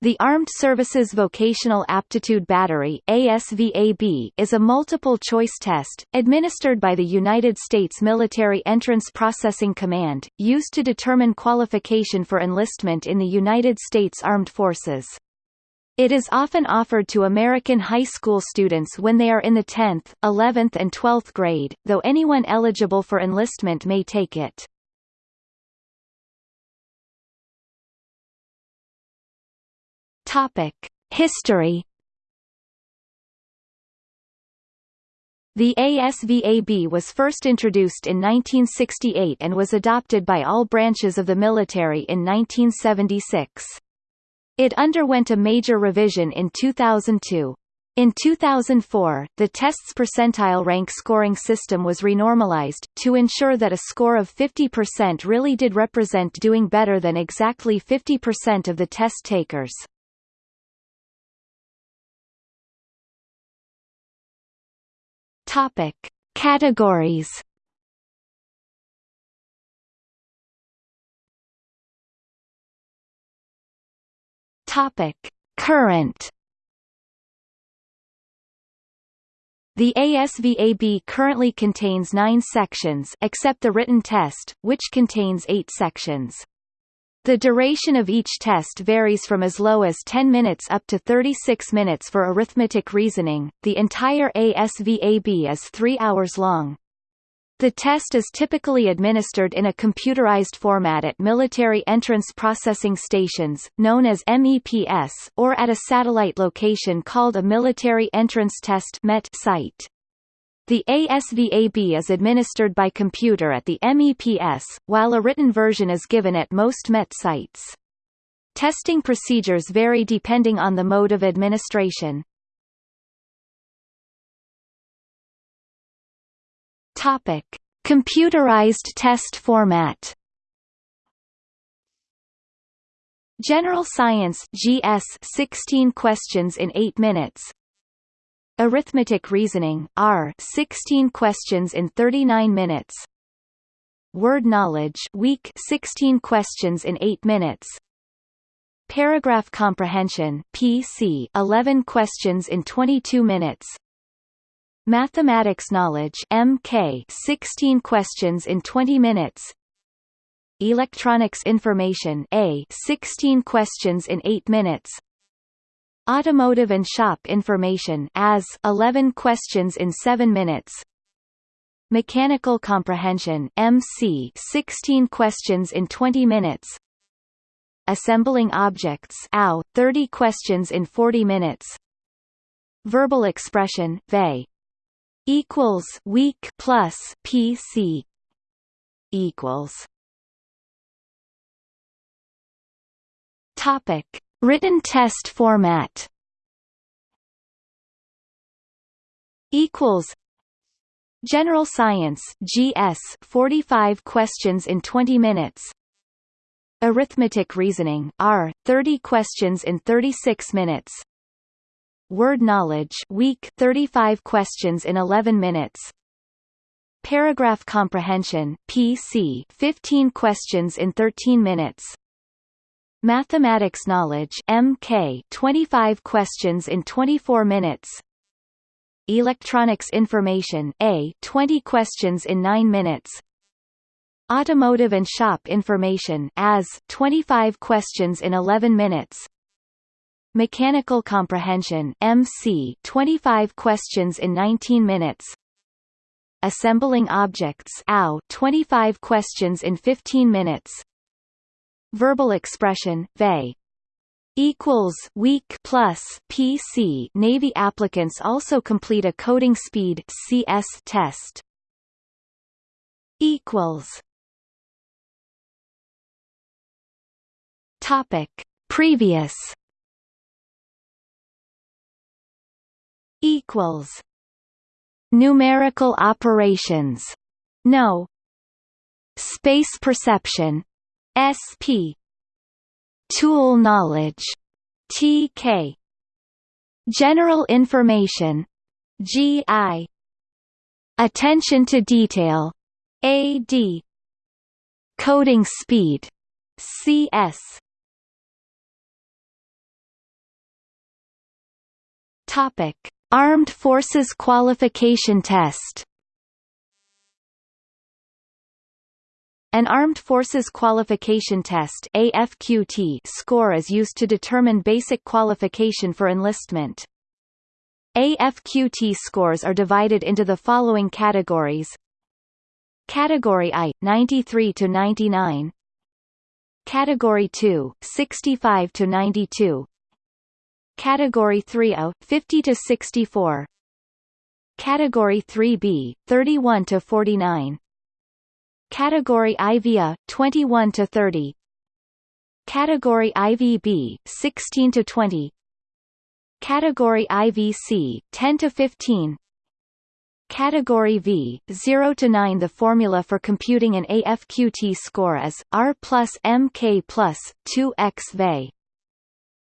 The Armed Services Vocational Aptitude Battery ASVAB is a multiple-choice test, administered by the United States Military Entrance Processing Command, used to determine qualification for enlistment in the United States Armed Forces. It is often offered to American high school students when they are in the 10th, 11th and 12th grade, though anyone eligible for enlistment may take it. Topic: History. The ASVAB was first introduced in 1968 and was adopted by all branches of the military in 1976. It underwent a major revision in 2002. In 2004, the test's percentile rank scoring system was renormalized, to ensure that a score of 50% really did represent doing better than exactly 50% of the test takers. Topic: Categories. Topic: Current. The ASVAB currently contains nine sections except the written test, which contains eight sections. The duration of each test varies from as low as 10 minutes up to 36 minutes for arithmetic reasoning. The entire ASVAB is 3 hours long. The test is typically administered in a computerized format at military entrance processing stations, known as MEPS, or at a satellite location called a Military Entrance Test MET site. The ASVAB is administered by computer at the MEPS, while a written version is given at most MET sites. Testing procedures vary depending on the mode of administration. Topic: Computerized test format. General Science GS 16 questions in 8 minutes Arithmetic Reasoning R 16 questions in 39 minutes. Word Knowledge Week 16 questions in 8 minutes. Paragraph Comprehension PC 11 questions in 22 minutes. Mathematics Knowledge MK 16 questions in 20 minutes. Electronics Information A 16 questions in 8 minutes Automotive and Shop Information as 11 questions in 7 minutes. Mechanical Comprehension MC 16 questions in 20 minutes. Assembling Objects AO 30 questions in 40 minutes. Verbal Expression VE equals week plus PC equals. Topic Written test format. Equals. General Science GS 45 questions in 20 minutes. Arithmetic Reasoning R 30 questions in 36 minutes. Word Knowledge Week 35 questions in 11 minutes. Paragraph Comprehension PC 15 questions in 13 minutes Mathematics Knowledge MK 25 questions in 24 minutes. Electronics Information A 20 questions in 9 minutes. Automotive and Shop Information AS 25 questions in 11 minutes. Mechanical Comprehension MC 25 questions in 19 minutes. Assembling Objects AO 25 questions in 15 minutes Verbal expression, VE equals week plus PC Navy applicants also complete a coding speed CS test equals Topic Previous equals Numerical operations No Space perception SP Tool knowledge TK General information GI Attention to detail AD Coding speed CS Topic: Armed Forces Qualification Test. An Armed Forces Qualification Test AFQT score is used to determine basic qualification for enlistment. AFQT scores are divided into the following categories. Category I, 93 to 99 Category 2, 65 to 92 Category 3A, 50 to 64 Category 3B, 31 to 49 Category IVA, 21 to 30 Category IVB, 16 to 20 Category IVC, 10 to 15 Category V, 0 to 9 The formula for computing an AFQT score is, R plus MK plus, 2x VE.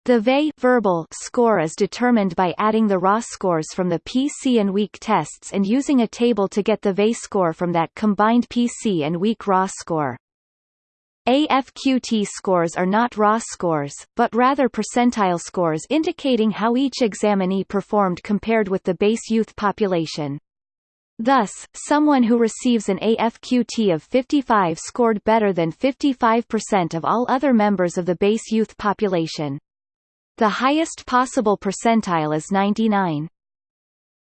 The VE verbal score is determined by adding the raw scores from the PC and weak tests and using a table to get the VE score from that combined PC and weak raw score. AFQT scores are not raw scores, but rather percentile scores indicating how each examinee performed compared with the base youth population. Thus, someone who receives an AFQT of 55 scored better than 55% of all other members of the base youth population. The highest possible percentile is 99.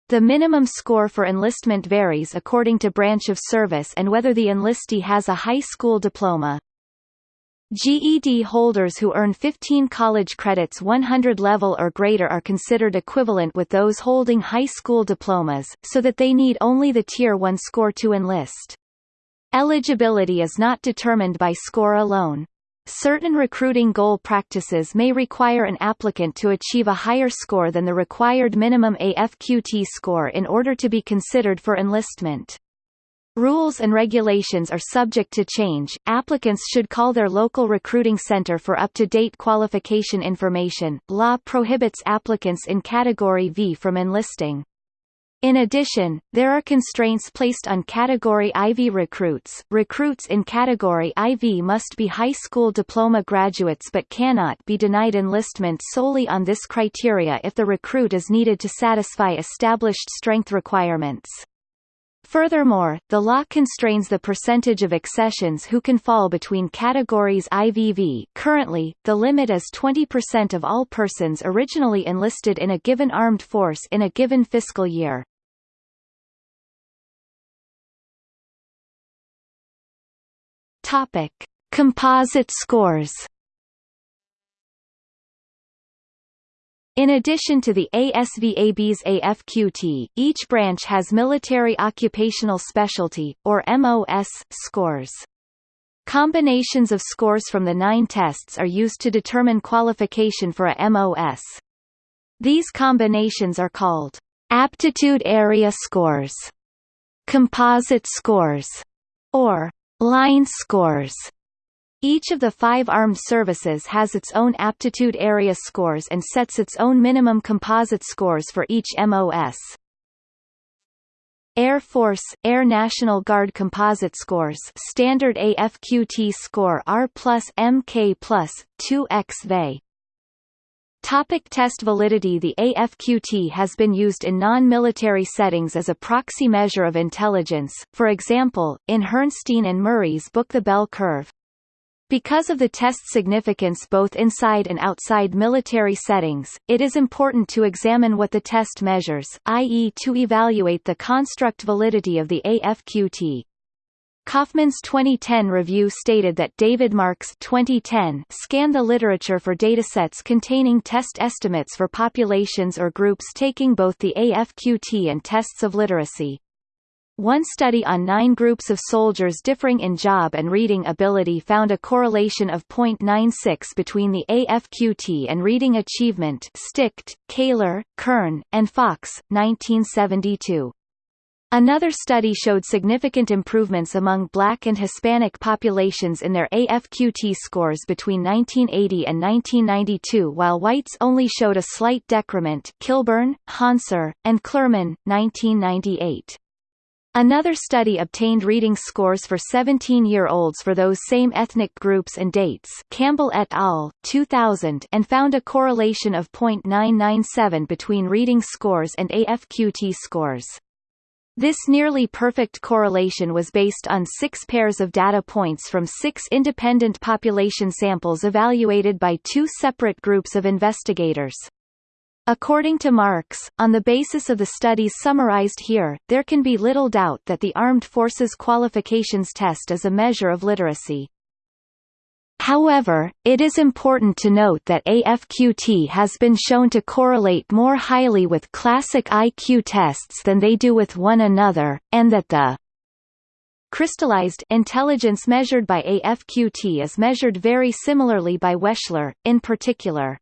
The minimum score for enlistment varies according to branch of service and whether the enlistee has a high school diploma. GED holders who earn 15 college credits 100 level or greater are considered equivalent with those holding high school diplomas, so that they need only the Tier 1 score to enlist. Eligibility is not determined by score alone. Certain recruiting goal practices may require an applicant to achieve a higher score than the required minimum AFQT score in order to be considered for enlistment. Rules and regulations are subject to change. Applicants should call their local recruiting center for up-to-date qualification information. Law prohibits applicants in Category V from enlisting. In addition, there are constraints placed on Category IV recruits. Recruits in Category IV must be high school diploma graduates but cannot be denied enlistment solely on this criteria if the recruit is needed to satisfy established strength requirements. Furthermore, the law constrains the percentage of accessions who can fall between categories IVV currently, the limit is 20% of all persons originally enlisted in a given armed force in a given fiscal year. Topic. Composite scores In addition to the ASVAB's AFQT, each branch has Military Occupational Specialty, or MOS, scores. Combinations of scores from the nine tests are used to determine qualification for a MOS. These combinations are called aptitude area scores, composite scores, or line scores. Each of the five armed services has its own aptitude area scores and sets its own minimum composite scores for each MOS. Air Force, Air National Guard Composite Scores Standard AFQT score R plus MK plus, 2x VE. Topic test validity The AFQT has been used in non-military settings as a proxy measure of intelligence, for example, in Herrnstein and Murray's book The Bell Curve. Because of the test's significance both inside and outside military settings, it is important to examine what the test measures, i.e. to evaluate the construct validity of the AFQT. Kaufman's 2010 review stated that David Marks 2010 scanned the literature for datasets containing test estimates for populations or groups taking both the AFQT and tests of literacy. One study on nine groups of soldiers differing in job and reading ability found a correlation of 0.96 between the AFQT and reading achievement Sticht, Caylor, Kern, and Fox, 1972. Another study showed significant improvements among black and Hispanic populations in their AFQT scores between 1980 and 1992 while whites only showed a slight decrement Kilburn, Hanser, and Klerman, 1998. Another study obtained reading scores for 17-year-olds for those same ethnic groups and dates Campbell et al., 2000 and found a correlation of 0.997 between reading scores and AFQT scores. This nearly perfect correlation was based on six pairs of data points from six independent population samples evaluated by two separate groups of investigators. According to Marks, on the basis of the studies summarized here, there can be little doubt that the Armed Forces Qualifications Test is a measure of literacy. However, it is important to note that AFQT has been shown to correlate more highly with classic IQ tests than they do with one another, and that the crystallized intelligence measured by AFQT is measured very similarly by Wechsler, in particular.